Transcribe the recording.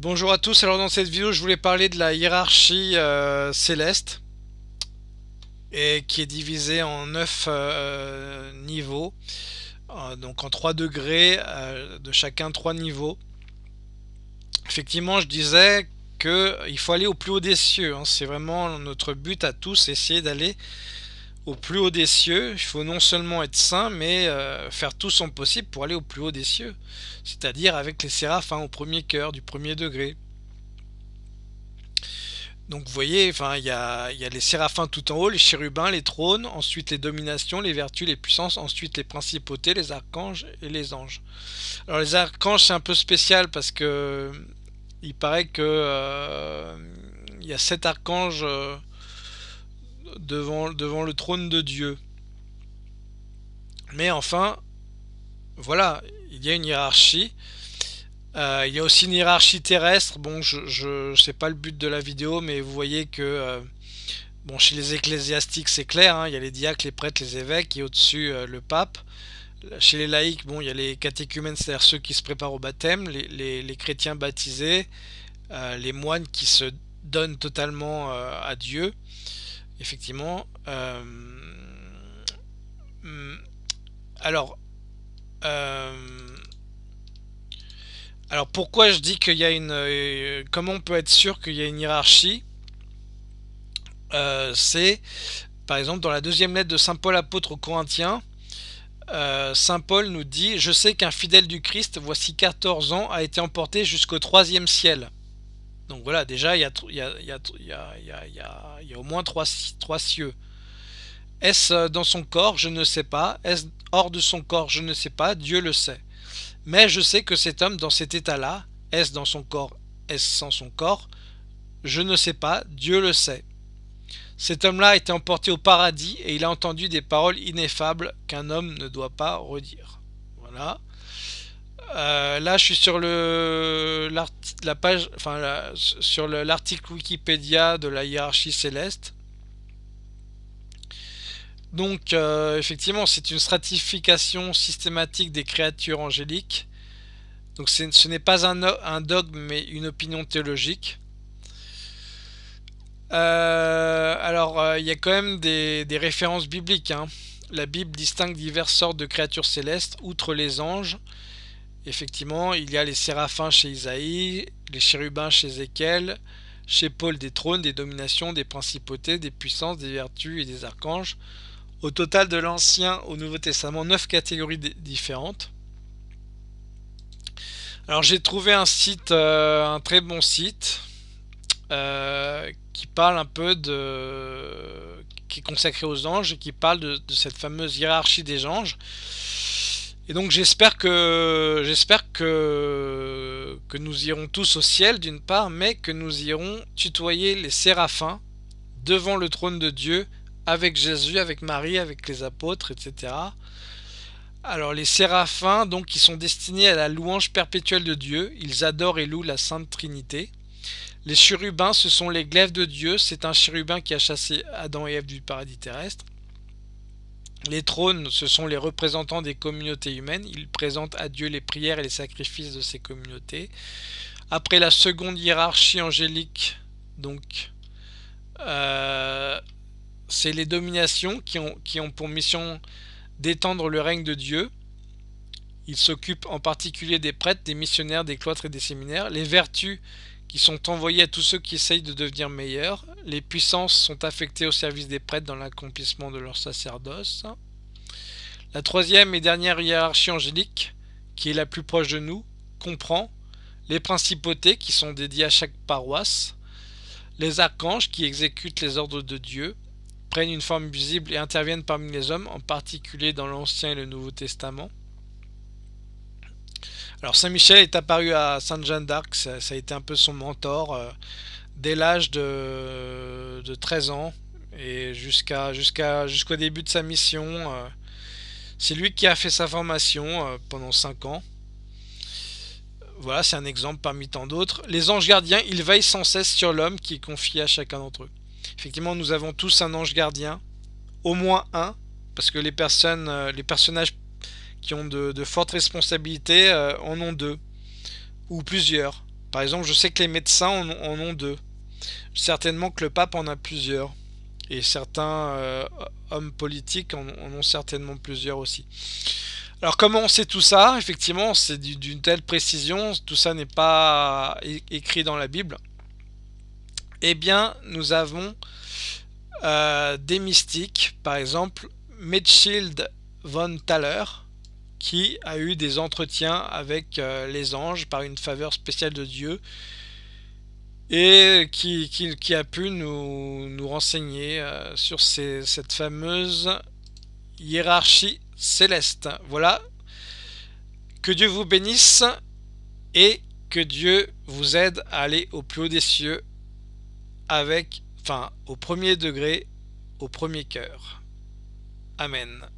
Bonjour à tous, alors dans cette vidéo je voulais parler de la hiérarchie euh, céleste et qui est divisée en 9 euh, niveaux. Euh, donc en 3 degrés de chacun 3 niveaux. Effectivement je disais qu'il faut aller au plus haut des cieux hein. c'est vraiment notre but à tous essayer d'aller au plus haut des cieux, il faut non seulement être saint, mais euh, faire tout son possible pour aller au plus haut des cieux, c'est-à-dire avec les séraphins au premier cœur, du premier degré. Donc vous voyez, enfin il y a, les séraphins tout en haut, les chérubins, les trônes, ensuite les dominations, les vertus, les puissances, ensuite les principautés, les archanges et les anges. Alors les archanges c'est un peu spécial parce que il paraît que euh, il y a sept archanges euh, devant, le trône de Dieu. Mais enfin, voilà, il y a une hiérarchie. Euh, il y a aussi une hiérarchie terrestre. Bon, je, je sais pas le but de la vidéo, mais vous voyez que euh, bon, chez les ecclésiastiques, c'est clair. Hein, il y a les diacres, les prêtres, les évêques, et au-dessus euh, le pape. Chez les laïcs, bon, il y a les catéchumènes, c'est-à-dire ceux qui se préparent au baptême, les, les chrétiens baptisés, les moines qui se donnent totalement à Dieu effectivement. Euh, alors, euh, alors pourquoi je dis qu'il y a une... Euh, comment on peut être sûr qu'il y a une hiérarchie C'est, par exemple, dans la deuxième lettre de Saint Paul apôtre aux Corinthiens, Saint Paul nous dit « Je sais qu'un fidèle du Christ, voici 14 ans, a été emporté jusqu'au troisième ciel. » Donc voilà, déjà, il y a, au moins trois, trois cieux. Est-ce dans son corps? Je ne sais pas. Est-ce hors de son corps? Je ne sais pas. Dieu le sait. Mais je sais que cet homme, dans cet état-là, est-ce dans son corps? Est-ce sans son corps? Je ne sais pas. Dieu le sait. Cet homme-là a été emporté au paradis et il a entendu des paroles ineffables qu'un homme ne doit pas redire. Voilà. Euh, là, je suis sur le la page, enfin sur l'article Wikipédia de la hiérarchie céleste. Donc, euh, effectivement, c'est une stratification systématique des créatures angéliques. Donc, ce n'est pas un, dogme, mais une opinion théologique. Euh, alors, il y a quand même des, références bibliques. Hein. La Bible distingue diverses sortes de créatures célestes, outre les anges. Effectivement, il y a les séraphins chez Isaïe, les chérubins chez Ézéchiel, chez Paul des trônes, des dominations, des principautés, des puissances, des vertus et des archanges. Au total de l'Ancien au Nouveau Testament, neuf catégories différentes. Alors j'ai trouvé un site, euh, un très bon site, euh, qui parle un peu de... qui est consacré aux anges et qui parle de cette fameuse hiérarchie des anges. Et donc j'espère que nous irons tous au ciel d'une part, mais que nous irons tutoyer les séraphins devant le trône de Dieu avec Jésus, avec Marie, avec les apôtres, etc. Alors les séraphins, donc, qui sont destinés à la louange perpétuelle de Dieu, ils adorent et louent la Sainte Trinité. Les chérubins, ce sont les glaives de Dieu, c'est un chérubin qui a chassé Adam et Ève du paradis terrestre. Les trônes, ce sont les représentants des communautés humaines. Ils présentent à Dieu les prières et les sacrifices de ces communautés. Après la seconde hiérarchie angélique, donc, euh, c'est les dominations qui ont, qui ont pour mission d'étendre le règne de Dieu. Ils s'occupent en particulier des prêtres, des missionnaires, des cloîtres et des séminaires. Les vertus qui sont envoyés à tous ceux qui essayent de devenir meilleurs. Les puissances sont affectées au service des prêtres dans l'accomplissement de leur sacerdoce. La troisième et dernière hiérarchie angélique, qui est la plus proche de nous, comprend les principautés qui sont dédiées à chaque paroisse, les archanges qui exécutent les ordres de Dieu, prennent une forme visible et interviennent parmi les hommes, en particulier dans l'Ancien et le Nouveau Testament, alors Saint Michel est apparu à Sainte Jeanne d'Arc, ça, a été un peu son mentor euh, dès l'âge de, 13 ans et jusqu'à jusqu'au début de sa mission. Euh, c'est lui qui a fait sa formation euh, pendant 5 ans. Voilà, c'est un exemple parmi tant d'autres. Les anges gardiens, ils veillent sans cesse sur l'homme qui est confié à chacun d'entre eux. Effectivement, nous avons tous un ange gardien, au moins un, parce que les personnes, les personnages ont de, fortes responsabilités euh, en ont deux ou plusieurs. Par exemple, je sais que les médecins en, ont deux. Certainement que le pape en a plusieurs. Et certains euh, hommes politiques en, ont certainement plusieurs aussi. Alors comment on sait tout ça? Effectivement, c'est d'une telle précision, tout ça n'est pas écrit dans la Bible. Eh bien, nous avons euh, des mystiques, par exemple Metzschild von Thaler, qui a eu des entretiens avec euh, les anges par une faveur spéciale de Dieu et qui, a pu nous, nous renseigner euh, sur cette fameuse hiérarchie céleste. Voilà, que Dieu vous bénisse et que Dieu vous aide à aller au plus haut des cieux avec, enfin, au premier degré, au premier cœur. Amen.